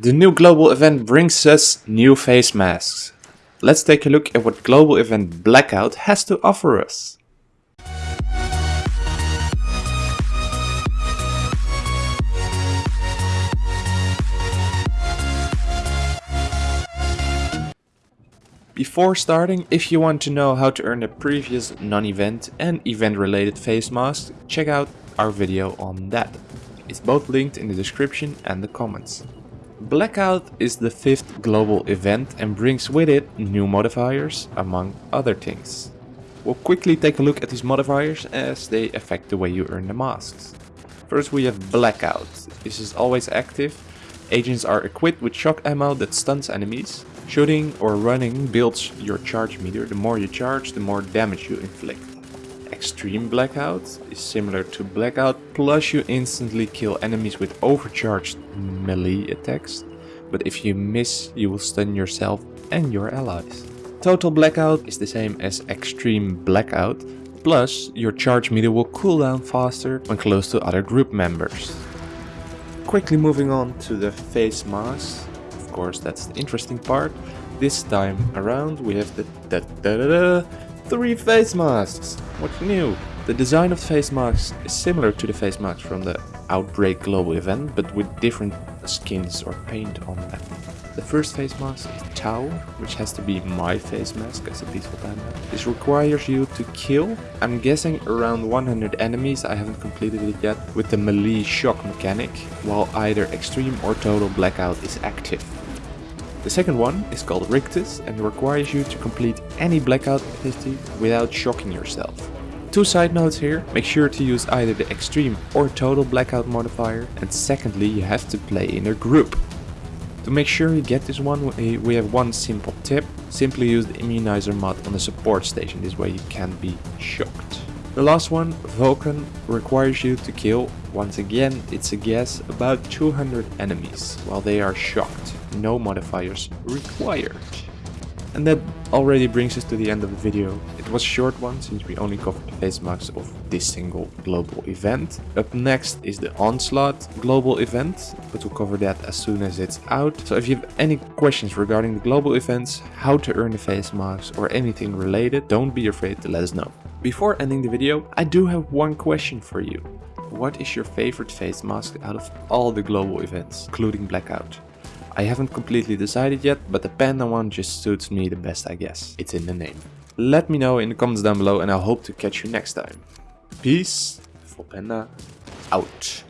The new global event brings us new face masks. Let's take a look at what global event Blackout has to offer us. Before starting, if you want to know how to earn the previous non-event and event related face masks, check out our video on that. It's both linked in the description and the comments. Blackout is the fifth global event and brings with it new modifiers, among other things. We'll quickly take a look at these modifiers as they affect the way you earn the masks. First we have Blackout. This is always active. Agents are equipped with shock ammo that stuns enemies. Shooting or running builds your charge meter. The more you charge, the more damage you inflict. Extreme Blackout is similar to Blackout, plus you instantly kill enemies with overcharged melee attacks, but if you miss you will stun yourself and your allies. Total Blackout is the same as Extreme Blackout, plus your charge meter will cool down faster when close to other group members. Quickly moving on to the face mask, of course that's the interesting part. This time around we have the da da da da three face masks. What's new? The design of face masks is similar to the face masks from the Outbreak global event, but with different skins or paint on them. The first face mask is Tau, which has to be my face mask as a peaceful panda. This requires you to kill, I'm guessing around 100 enemies, I haven't completed it yet, with the melee shock mechanic, while either extreme or total blackout is active. The second one is called Rictus and requires you to complete any blackout activity without shocking yourself. Two side notes here, make sure to use either the extreme or total blackout modifier and secondly you have to play in a group. To make sure you get this one we have one simple tip, simply use the immunizer mod on the support station, this way you can't be shocked. The last one, Vulcan, requires you to kill, once again it's a guess, about 200 enemies while they are shocked. No modifiers required. And that already brings us to the end of the video. It was a short one since we only covered the face masks of this single global event. Up next is the Onslaught global event, but we'll cover that as soon as it's out. So if you have any questions regarding the global events, how to earn the face masks or anything related, don't be afraid to let us know. Before ending the video, I do have one question for you. What is your favorite face mask out of all the global events, including Blackout? I haven't completely decided yet, but the panda one just suits me the best I guess. It's in the name. Let me know in the comments down below and I hope to catch you next time. Peace, Full Panda, out.